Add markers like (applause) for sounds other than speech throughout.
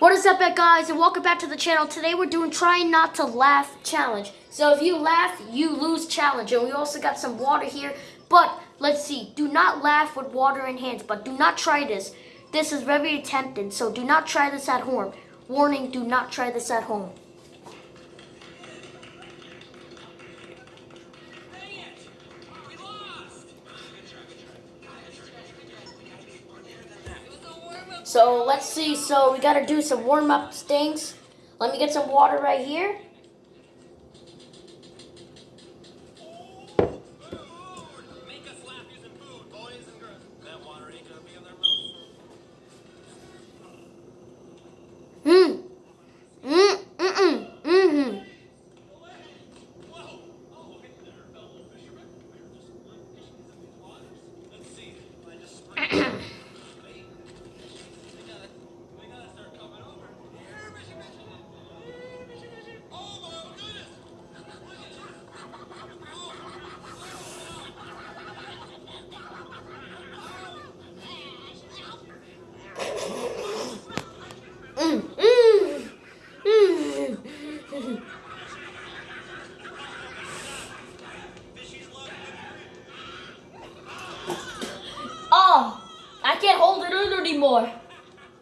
What is up, eh, guys, and welcome back to the channel. Today we're doing trying not to laugh challenge. So if you laugh, you lose challenge. And we also got some water here. But let's see. Do not laugh with water in hands. But do not try this. This is very tempting. So do not try this at home. Warning: Do not try this at home. So let's see. So we got to do some warm up things. Let me get some water right here.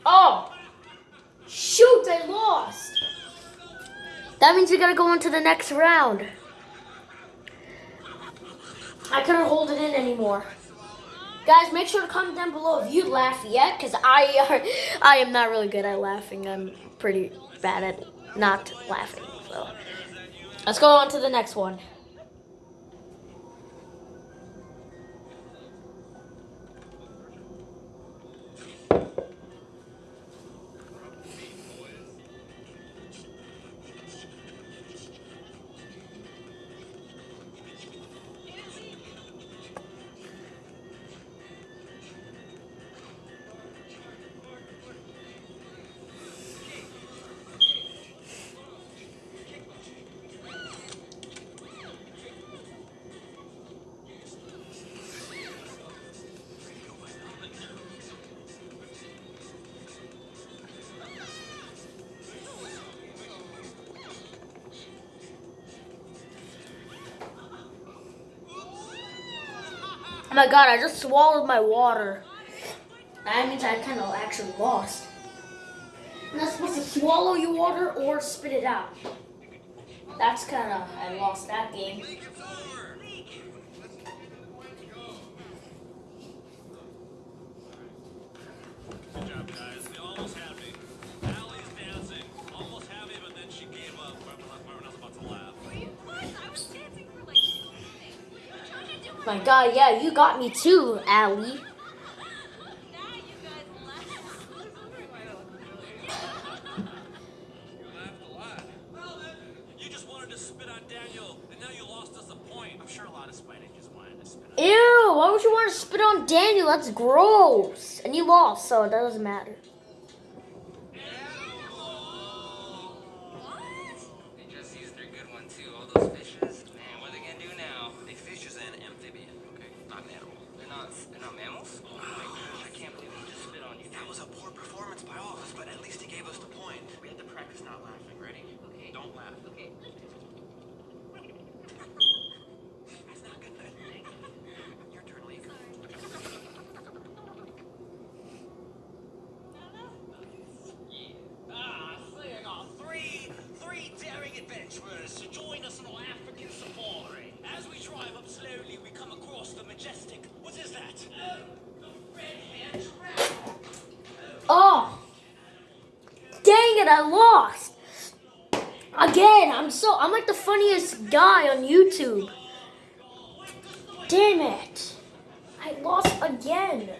Oh, shoot, I lost. That means we gotta go on to the next round. I couldn't hold it in anymore. Guys, make sure to comment down below if you laugh yet, because I, (laughs) I am not really good at laughing. I'm pretty bad at not laughing. So let's go on to the next one. Oh my god, I just swallowed my water. That means I kind of actually lost. I'm not supposed to swallow your water or spit it out. That's kind of, I lost that game. Good job, guys. We almost had lot god, yeah, you got me too, on Ew, why would you want to spit on Daniel? That's gross. And you lost, so that doesn't matter. They just used their good one too. All those fishes. Man, what are they gonna do now? A fish is an amphibian, okay? Not an animal. They're not. They're not mammals. Oh my gosh! I can't believe he just spit on you. That was a poor performance by all of us, but at least he gave us the point. We had to practice not laughing. Ready? Okay. Don't laugh. Okay. That's not good. Your turn, Lee. Ah, so you got three, three daring adventurers to join us on our African safari. As we drive up slowly, we come across the majestic. What is that? Oh, the red-haired trap. Oh, dang it, I lost. Again, I'm so, I'm like the funniest guy on YouTube. Damn it. I lost again.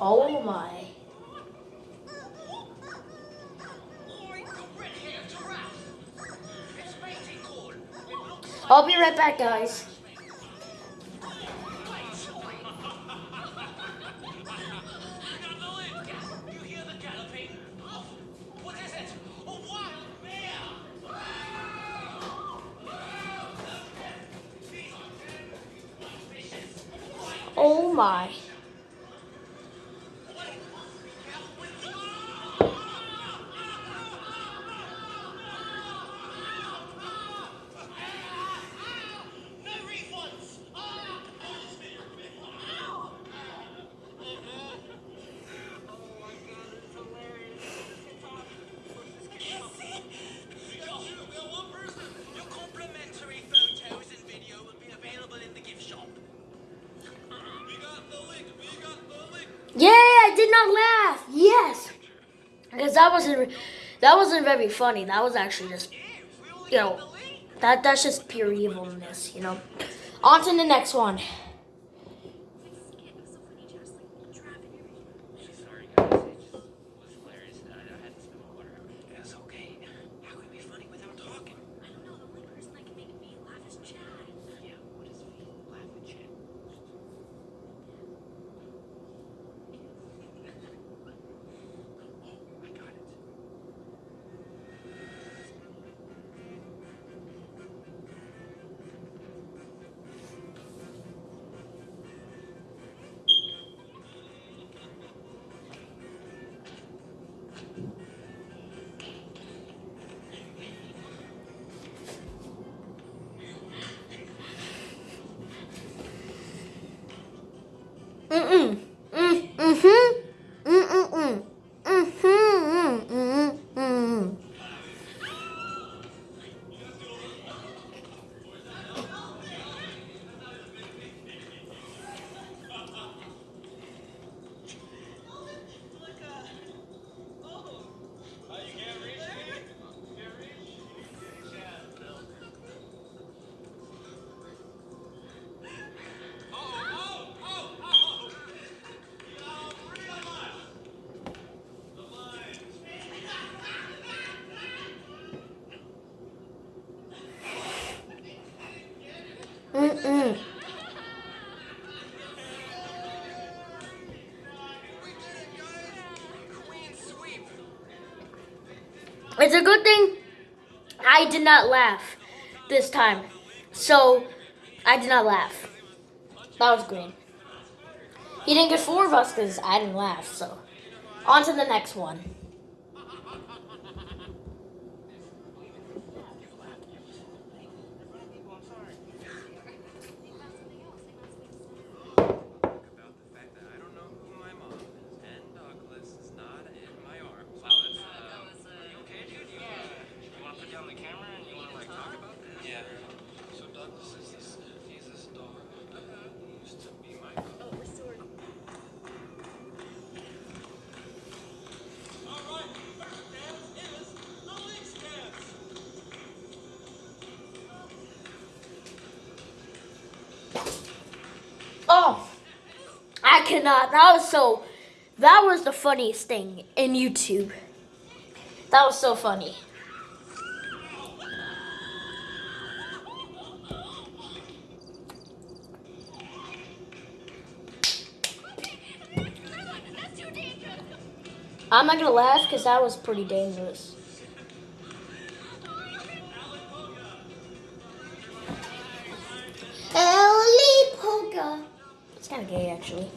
Oh my. I'll be right back, guys. My. Laugh. Yes, because that wasn't that wasn't very funny. That was actually just you know that that's just pure evilness. You know. On to the next one. It's a good thing I did not laugh this time. So, I did not laugh. That was green. He didn't get four of us because I didn't laugh, so. On to the next one. I cannot. That was so. That was the funniest thing in YouTube. That was so funny. That's too dangerous. I'm not gonna laugh because that was pretty dangerous. Ellie Polka. It's kind of gay, actually.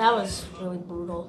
That was really brutal.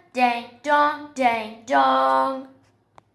dang dong dang dong.